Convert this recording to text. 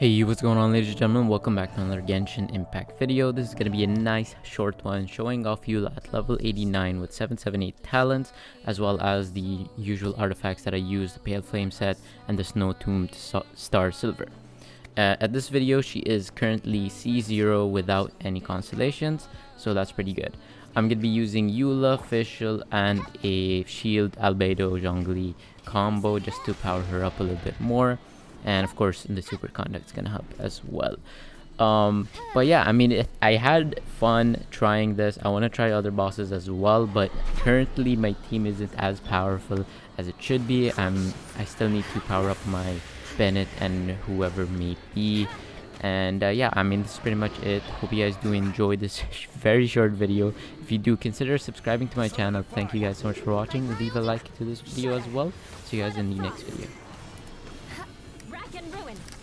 Hey, what's going on ladies and gentlemen? Welcome back to another Genshin Impact video. This is going to be a nice short one showing off Eula at level 89 with 778 talents as well as the usual artifacts that I use, the Pale Flame set and the Snow Tombed Star Silver. Uh, at this video, she is currently C0 without any constellations, so that's pretty good. I'm going to be using Eula, Fischl, and a Shield Albedo Zhongli combo just to power her up a little bit more and of course the superconduct is gonna help as well. Um but yeah i mean i had fun trying this. I want to try other bosses as well but currently my team isn't as powerful as it should be. I'm i still need to power up my bennett and whoever may be. And uh, yeah i mean this is pretty much it. Hope you guys do enjoy this very short video. If you do consider subscribing to my channel. Thank you guys so much for watching. Leave a like to this video as well. See you guys in the next video going.